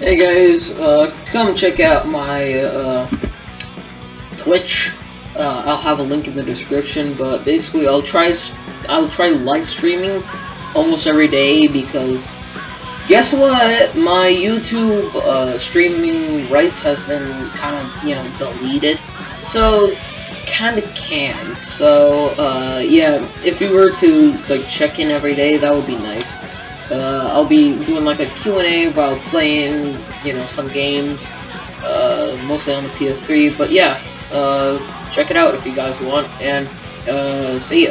Hey guys, uh, come check out my uh, Twitch. Uh, I'll have a link in the description, but basically I'll try I'll try live streaming almost every day because guess what? My YouTube uh, streaming rights has been kind of you know deleted, so kind of can't. So uh, yeah, if you were to like check in every day, that would be nice. Uh, I'll be doing like a Q&A while playing, you know, some games, uh, mostly on the PS3. But yeah, uh, check it out if you guys want, and uh, see ya.